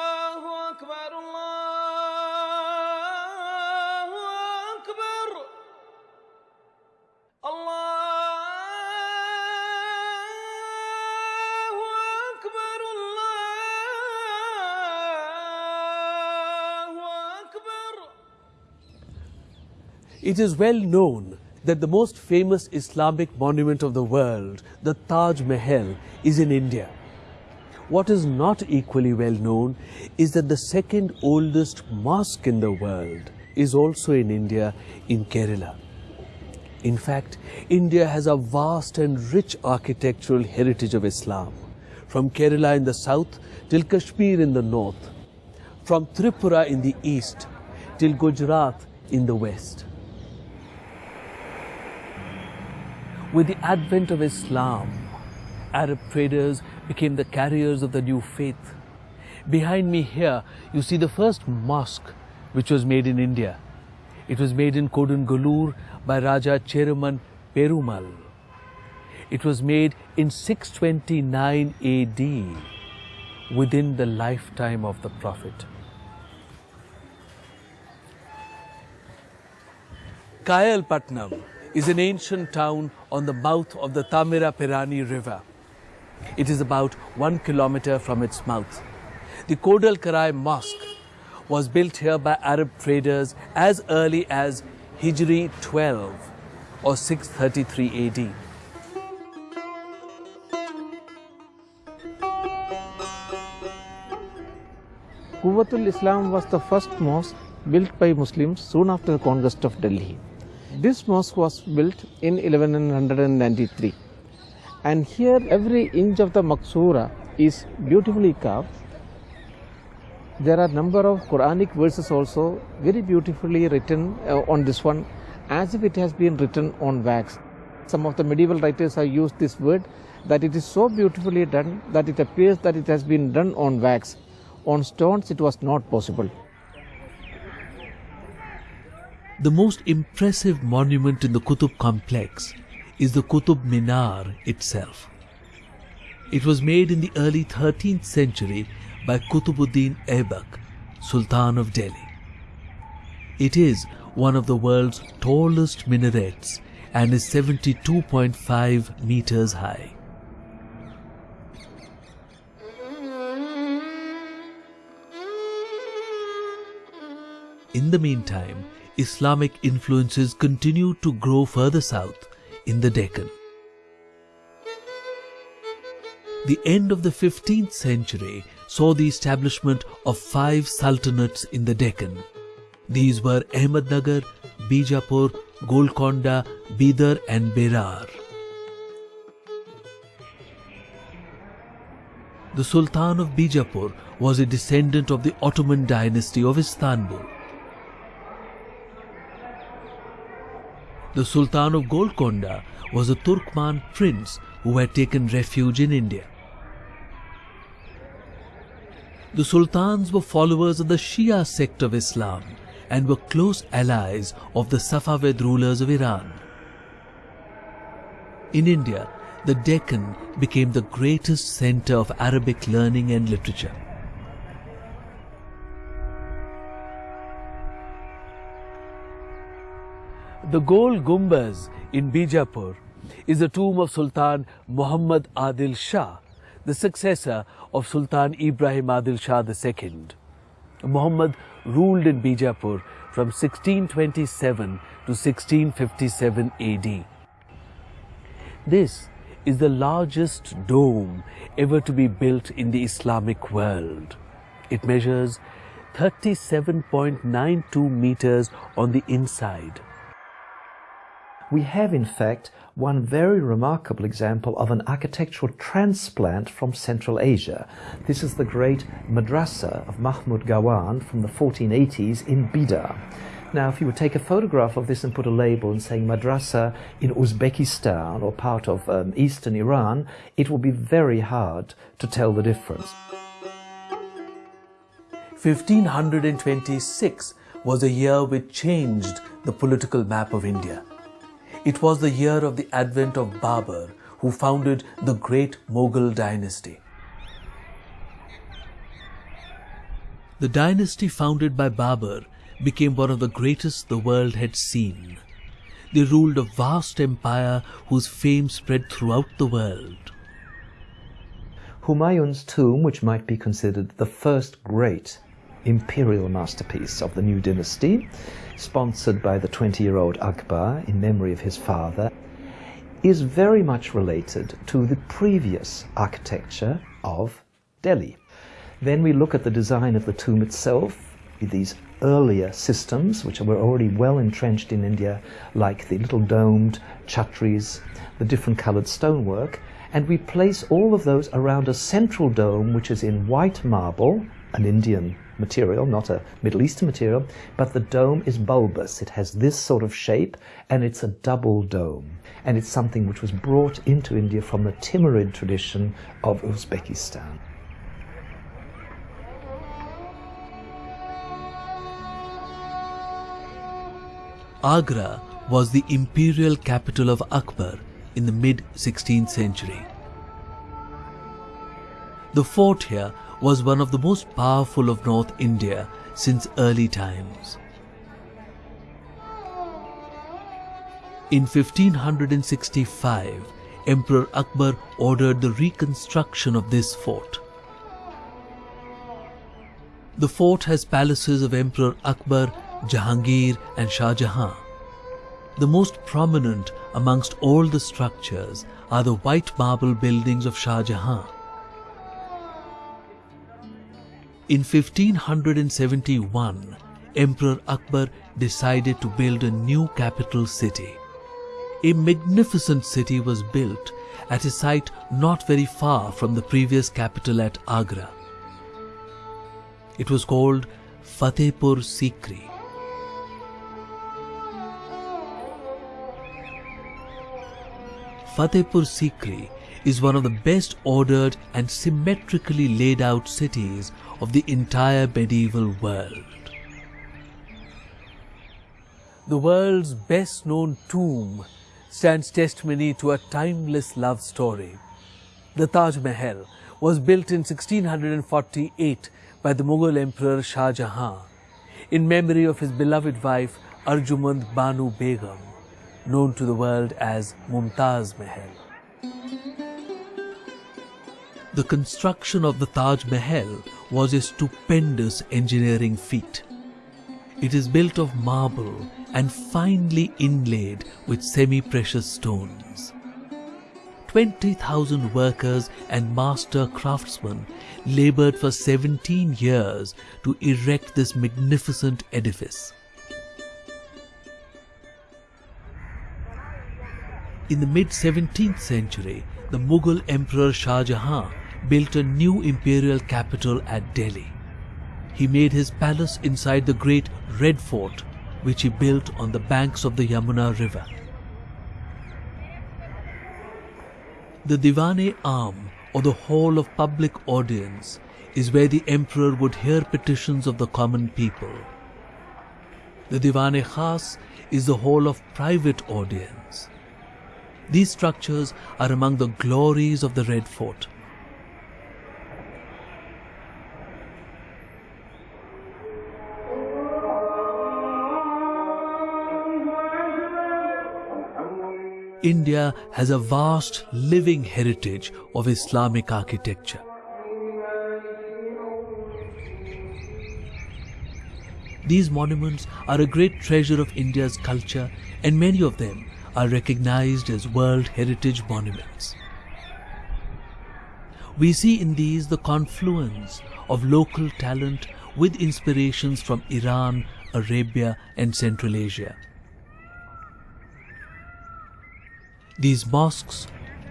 الله أكبر الله أكبر الله أكبر الله أكبر It is well known that the most famous Islamic monument of the world, the Taj Mahal, is in India. What is not equally well known is that the second oldest mosque in the world is also in India, in Kerala. In fact, India has a vast and rich architectural heritage of Islam, from Kerala in the south till Kashmir in the north, from Tripura in the east till Gujarat in the west. With the advent of Islam, Arab traders became the carriers of the new faith. Behind me here, you see the first mosque which was made in India. It was made in Kodungallur by Raja Cheraman Perumal. It was made in 629 AD, within the lifetime of the Prophet. Kayalpatnam is an ancient town on the mouth of the Tamiraperani River. It is about one kilometer from its mouth. The Kodal Karai Mosque was built here by Arab traders as early as Hijri 12 or 633 AD. Quwwatul Islam was the first mosque built by Muslims soon after the conquest of Delhi. This mosque was built in 1193 and here every inch of the Maksura is beautifully carved. There are number of Quranic verses also very beautifully written uh, on this one as if it has been written on wax. Some of the medieval writers have used this word that it is so beautifully done that it appears that it has been done on wax. On stones it was not possible. The most impressive monument in the Qutub complex is the Qutub Minar itself. It was made in the early 13th century by Qutubuddin Aibak, Sultan of Delhi. It is one of the world's tallest minarets and is 72.5 meters high. In the meantime, Islamic influences continued to grow further south in the Deccan. The end of the 15th century saw the establishment of five sultanates in the Deccan. These were Ahmednagar, Bijapur, Golconda, Bidar and Berar. The Sultan of Bijapur was a descendant of the Ottoman dynasty of Istanbul. The Sultan of Golconda was a Turkman prince who had taken refuge in India. The sultans were followers of the Shia sect of Islam and were close allies of the Safavid rulers of Iran. In India, the Deccan became the greatest center of Arabic learning and literature. The Gol Gumbaz in Bijapur is the tomb of Sultan Muhammad Adil Shah, the successor of Sultan Ibrahim Adil Shah II. Muhammad ruled in Bijapur from 1627 to 1657 AD. This is the largest dome ever to be built in the Islamic world. It measures 37.92 meters on the inside. We have, in fact, one very remarkable example of an architectural transplant from Central Asia. This is the great madrasa of Mahmud Gawan from the 1480s in Bidar. Now, if you would take a photograph of this and put a label and saying madrasa in Uzbekistan or part of um, eastern Iran, it will be very hard to tell the difference. 1526 was a year which changed the political map of India. It was the year of the advent of Babur, who founded the great Mughal dynasty. The dynasty founded by Babur became one of the greatest the world had seen. They ruled a vast empire whose fame spread throughout the world. Humayun's tomb, which might be considered the first great imperial masterpiece of the new dynasty, sponsored by the 20 year old Akbar in memory of his father, is very much related to the previous architecture of Delhi. Then we look at the design of the tomb itself, these earlier systems, which were already well entrenched in India, like the little domed chhatris, the different colored stonework, and we place all of those around a central dome, which is in white marble, an Indian material, not a Middle Eastern material, but the dome is bulbous. It has this sort of shape, and it's a double dome. And it's something which was brought into India from the Timurid tradition of Uzbekistan. Agra was the imperial capital of Akbar in the mid 16th century. The fort here was one of the most powerful of North India since early times. In 1565, Emperor Akbar ordered the reconstruction of this fort. The fort has palaces of Emperor Akbar, Jahangir and Shah Jahan. The most prominent amongst all the structures are the white marble buildings of Shah Jahan. In 1571, Emperor Akbar decided to build a new capital city. A magnificent city was built at a site not very far from the previous capital at Agra. It was called Fatehpur Sikri. Fatehpur Sikri is one of the best ordered and symmetrically laid out cities of the entire medieval world. The world's best known tomb stands testimony to a timeless love story. The Taj Mahal was built in 1648 by the Mughal Emperor Shah Jahan in memory of his beloved wife Arjumand Banu Begum, known to the world as Mumtaz Mahal. The construction of the Taj Mahal was a stupendous engineering feat. It is built of marble and finely inlaid with semi-precious stones. 20,000 workers and master craftsmen labored for 17 years to erect this magnificent edifice. In the mid 17th century, the Mughal Emperor Shah Jahan built a new imperial capital at Delhi. He made his palace inside the great Red Fort, which he built on the banks of the Yamuna River. The Diwane Am, or the Hall of Public Audience, is where the emperor would hear petitions of the common people. The Diwane Khas is the hall of private audience. These structures are among the glories of the Red Fort. India has a vast living heritage of Islamic architecture. These monuments are a great treasure of India's culture and many of them are recognized as World Heritage Monuments. We see in these the confluence of local talent with inspirations from Iran, Arabia and Central Asia. These mosques,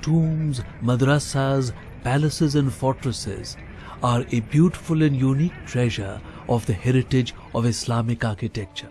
tombs, madrasas, palaces and fortresses are a beautiful and unique treasure of the heritage of Islamic architecture.